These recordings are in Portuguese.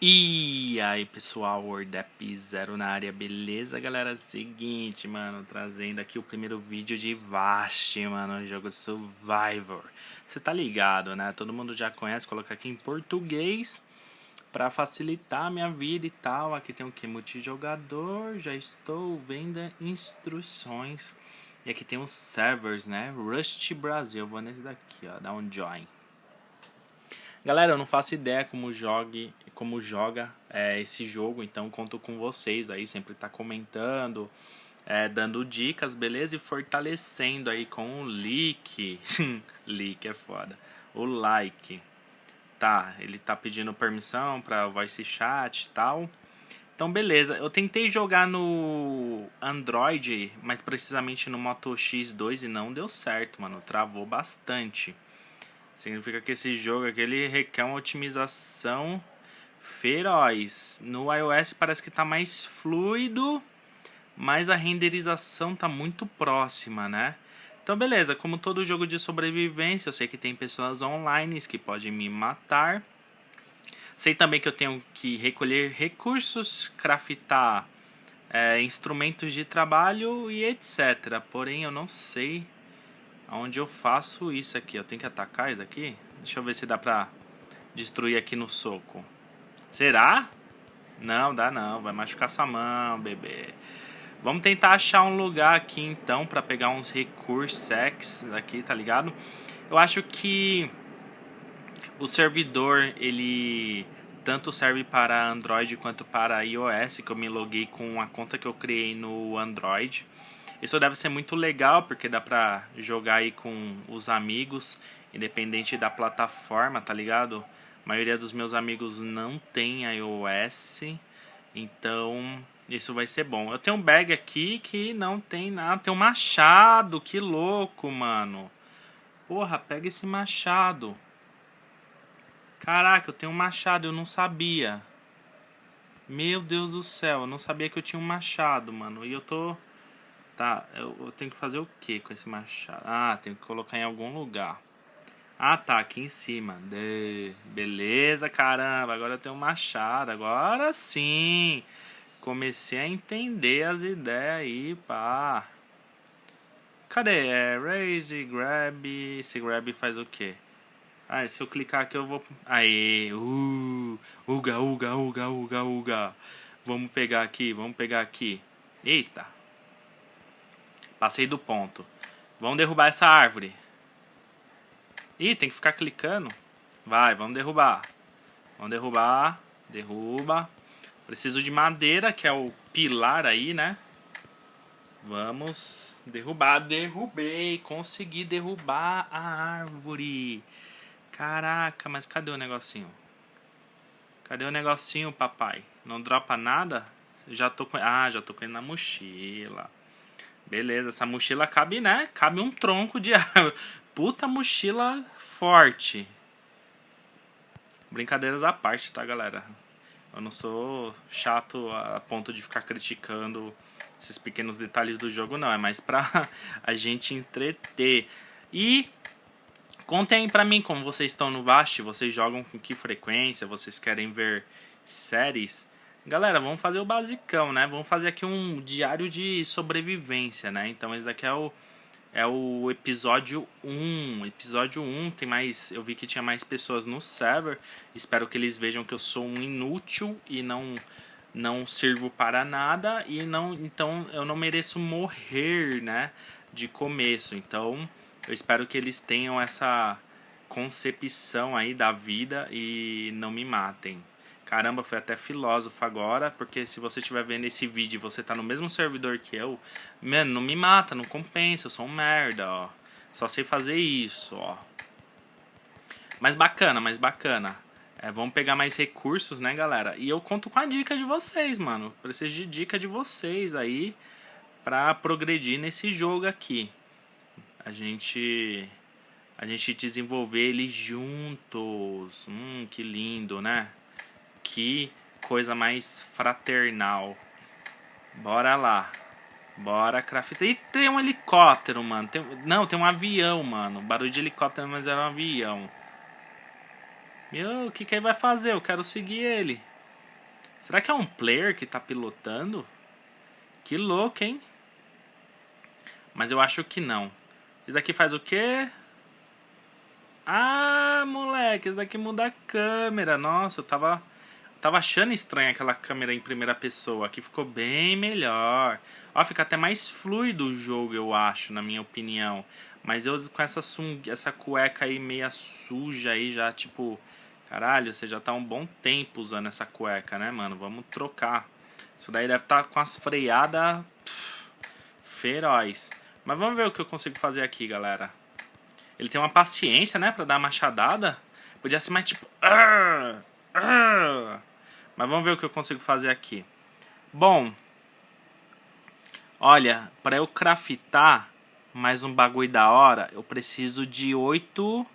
E aí pessoal, WordApp Zero na área, beleza galera? Seguinte, mano, trazendo aqui o primeiro vídeo de Vast, mano, jogo Survivor. Você tá ligado, né? Todo mundo já conhece, colocar aqui em português pra facilitar a minha vida e tal. Aqui tem o que? Multijogador, já estou vendo instruções. E aqui tem os servers, né? Rust Brasil, vou nesse daqui, ó, dar um join. Galera, eu não faço ideia como jogue, como joga é, esse jogo, então conto com vocês aí, sempre tá comentando, é, dando dicas, beleza? E fortalecendo aí com o leak. leak é foda. O like. Tá, ele tá pedindo permissão para voice chat e tal. Então beleza, eu tentei jogar no Android, mas precisamente no Moto X2 e não deu certo, mano, travou bastante. Significa que esse jogo aqui ele requer uma otimização feroz. No iOS parece que está mais fluido, mas a renderização está muito próxima, né? Então beleza, como todo jogo de sobrevivência, eu sei que tem pessoas online que podem me matar. Sei também que eu tenho que recolher recursos, craftar é, instrumentos de trabalho e etc. Porém eu não sei Onde eu faço isso aqui? Eu tenho que atacar isso aqui? Deixa eu ver se dá pra destruir aqui no soco. Será? Não, dá não. Vai machucar sua mão, bebê. Vamos tentar achar um lugar aqui então pra pegar uns recursos sex aqui, tá ligado? Eu acho que o servidor, ele tanto serve para Android quanto para iOS, que eu me loguei com a conta que eu criei no Android. Isso deve ser muito legal, porque dá pra jogar aí com os amigos, independente da plataforma, tá ligado? A maioria dos meus amigos não tem iOS, então isso vai ser bom. Eu tenho um bag aqui que não tem nada, tem um machado, que louco, mano. Porra, pega esse machado. Caraca, eu tenho um machado, eu não sabia. Meu Deus do céu, eu não sabia que eu tinha um machado, mano. E eu tô Tá, eu, eu, tenho que fazer o que com esse machado? Ah, tenho que colocar em algum lugar. Ah, tá, aqui em cima. De... Beleza, caramba, agora eu tenho um machado. Agora sim. Comecei a entender as ideias aí, pá. Cadê? É raise, grab. Esse grab faz o quê? Ah, se eu clicar aqui eu vou... Aê, uh, uga, uga, uga, uga, uga. Vamos pegar aqui, vamos pegar aqui. Eita. Passei do ponto. Vamos derrubar essa árvore. Ih, tem que ficar clicando. Vai, vamos derrubar. Vamos derrubar. Derruba. Preciso de madeira, que é o pilar aí, né? Vamos derrubar. Derrubei. Consegui derrubar a árvore. Caraca, mas cadê o negocinho? Cadê o negocinho, papai? Não dropa nada? Já tô com... Ah, já tô com ele na mochila. Beleza, essa mochila cabe, né? Cabe um tronco de árvore. Puta mochila forte. Brincadeiras à parte, tá, galera? Eu não sou chato a ponto de ficar criticando esses pequenos detalhes do jogo, não. É mais pra a gente entreter. E contem pra mim como vocês estão no Vast. Vocês jogam com que frequência? Vocês querem ver séries? Galera, vamos fazer o basicão, né? Vamos fazer aqui um diário de sobrevivência, né? Então esse daqui é o, é o episódio 1. Episódio 1 tem mais. Eu vi que tinha mais pessoas no server. Espero que eles vejam que eu sou um inútil e não não sirvo para nada e não então eu não mereço morrer, né, de começo. Então, eu espero que eles tenham essa concepção aí da vida e não me matem. Caramba, foi até filósofo agora, porque se você estiver vendo esse vídeo e você tá no mesmo servidor que eu, mano, não me mata, não compensa, eu sou um merda, ó. Só sei fazer isso, ó. Mas bacana, mas bacana. É, vamos pegar mais recursos, né, galera? E eu conto com a dica de vocês, mano. Preciso de dica de vocês aí pra progredir nesse jogo aqui. A gente... A gente desenvolver ele juntos. Hum, que lindo, né? Que coisa mais fraternal. Bora lá. Bora craftar. E tem um helicóptero, mano. Tem... Não, tem um avião, mano. Barulho de helicóptero, mas era um avião. Meu, o que, que ele vai fazer? Eu quero seguir ele. Será que é um player que tá pilotando? Que louco, hein? Mas eu acho que não. Isso daqui faz o quê? Ah, moleque, isso daqui muda a câmera. Nossa, eu tava, tava achando estranha aquela câmera em primeira pessoa. Aqui ficou bem melhor. Ó, fica até mais fluido o jogo, eu acho, na minha opinião. Mas eu com essa, sung, essa cueca aí meia suja aí já, tipo... Caralho, você já tá um bom tempo usando essa cueca, né, mano? Vamos trocar. Isso daí deve estar tá com as freadas feroz. Mas vamos ver o que eu consigo fazer aqui, galera. Ele tem uma paciência, né, pra dar uma machadada. Podia ser mais tipo... Arr, arr. Mas vamos ver o que eu consigo fazer aqui. Bom... Olha, para eu craftar mais um bagulho da hora, eu preciso de oito...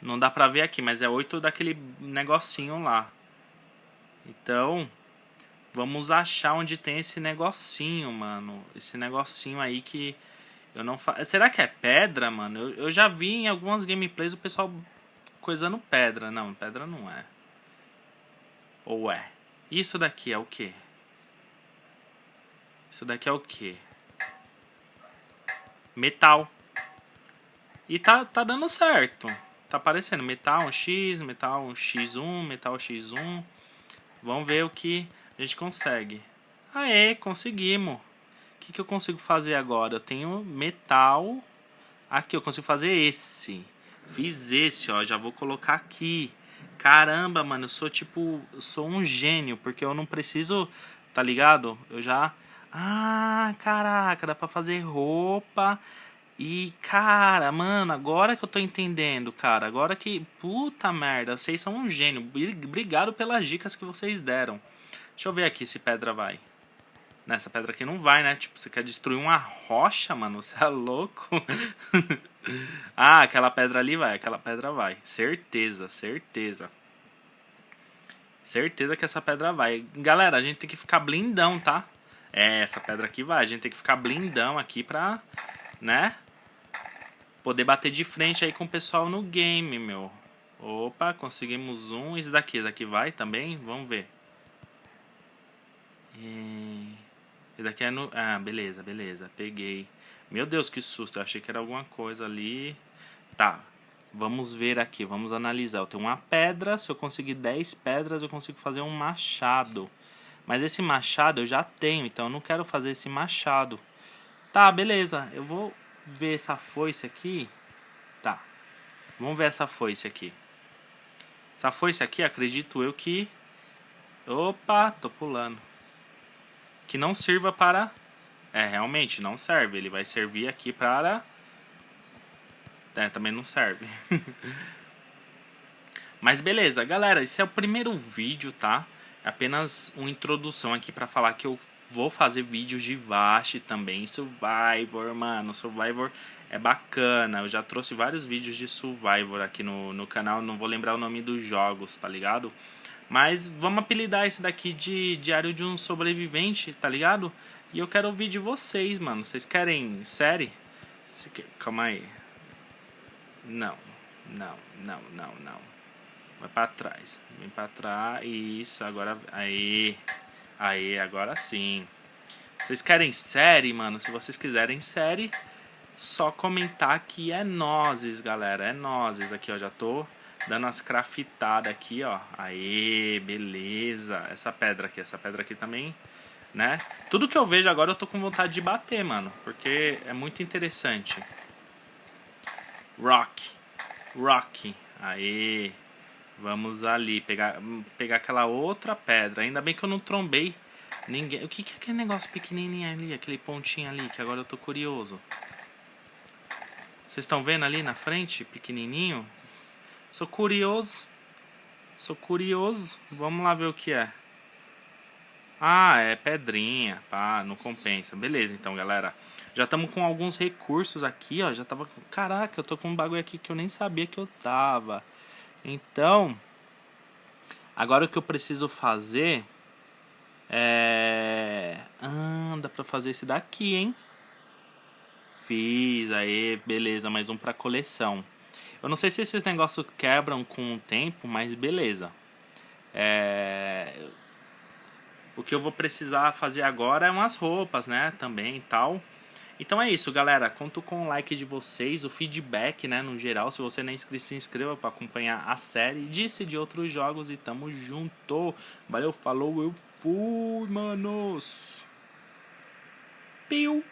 Não dá pra ver aqui, mas é oito daquele negocinho lá. Então, vamos achar onde tem esse negocinho, mano. Esse negocinho aí que eu não fa... Será que é pedra, mano? Eu, eu já vi em algumas gameplays o pessoal coisando pedra. Não, pedra não é. Ou é? Isso daqui é o quê? Isso daqui é o quê? Metal. E tá, tá dando certo. Tá aparecendo metal um X, metal um X1, metal X1. Vamos ver o que a gente consegue. Aê, conseguimos que, que eu consigo fazer agora? Eu tenho metal. Aqui, eu consigo fazer esse. Fiz esse, ó. Já vou colocar aqui. Caramba, mano, eu sou tipo... Sou um gênio, porque eu não preciso... Tá ligado? Eu já... Ah, caraca, dá pra fazer roupa... E, cara, mano, agora que eu tô entendendo, cara, agora que, puta merda, vocês são um gênio. Obrigado pelas dicas que vocês deram. Deixa eu ver aqui se pedra vai. Nessa pedra aqui não vai, né? Tipo, você quer destruir uma rocha, mano? Você é louco? ah, aquela pedra ali vai, aquela pedra vai. Certeza, certeza. Certeza que essa pedra vai. Galera, a gente tem que ficar blindão, tá? É, essa pedra aqui vai. A gente tem que ficar blindão aqui pra, né? Poder bater de frente aí com o pessoal no game, meu. Opa, conseguimos um. Esse daqui, esse daqui vai também? Vamos ver. E... Esse daqui é no... Ah, beleza, beleza. Peguei. Meu Deus, que susto. Eu achei que era alguma coisa ali. Tá. Vamos ver aqui. Vamos analisar. Eu tenho uma pedra. Se eu conseguir 10 pedras, eu consigo fazer um machado. Mas esse machado eu já tenho. Então eu não quero fazer esse machado. Tá, beleza. Eu vou ver essa foice aqui. Tá. Vamos ver essa foice aqui. Essa foice aqui, acredito eu que... Opa, tô pulando que não sirva para... É, realmente não serve. Ele vai servir aqui para... É, também não serve. Mas beleza, galera, esse é o primeiro vídeo, tá? É apenas uma introdução aqui para falar que eu vou fazer vídeos de Vast também, Survivor, mano, Survivor é bacana, eu já trouxe vários vídeos de Survivor aqui no, no canal, não vou lembrar o nome dos jogos, tá ligado? Mas vamos apelidar esse daqui de Diário de um Sobrevivente, tá ligado? E eu quero ouvir de vocês, mano. Vocês querem série? Calma aí. Não, não, não, não, não. Vai pra trás. Vem pra trás. Isso, agora. Aí. Aí, agora sim. Vocês querem série, mano? Se vocês quiserem série, só comentar que é nozes, galera. É nozes. Aqui, ó. Já tô dando umas craftadas aqui, ó. Aê, beleza. Essa pedra aqui, essa pedra aqui também, né? Tudo que eu vejo agora eu tô com vontade de bater, mano. Porque é muito interessante. Rock. Rock. Aê. Vamos ali, pegar, pegar aquela outra pedra. Ainda bem que eu não trombei ninguém. O que, que é aquele negócio pequenininho ali, aquele pontinho ali, que agora eu tô curioso. Vocês estão vendo ali na frente, pequenininho? Sou curioso. Sou curioso. Vamos lá ver o que é. Ah, é pedrinha. Pá, não compensa. Beleza, então, galera. Já estamos com alguns recursos aqui, ó. Já tava... Caraca, eu tô com um bagulho aqui que eu nem sabia que eu tava. Então... Agora o que eu preciso fazer... É... Ah, dá pra fazer esse daqui, hein? Fiz, aí, beleza. Mais um pra coleção. Eu não sei se esses negócios quebram com o tempo, mas beleza. É... O que eu vou precisar fazer agora é umas roupas, né? Também e tal. Então é isso, galera. Conto com o like de vocês, o feedback, né? No geral, se você não é inscrito, se inscreva para acompanhar a série. Disse de outros jogos e tamo junto. Valeu, falou, eu fui, manos. Piu.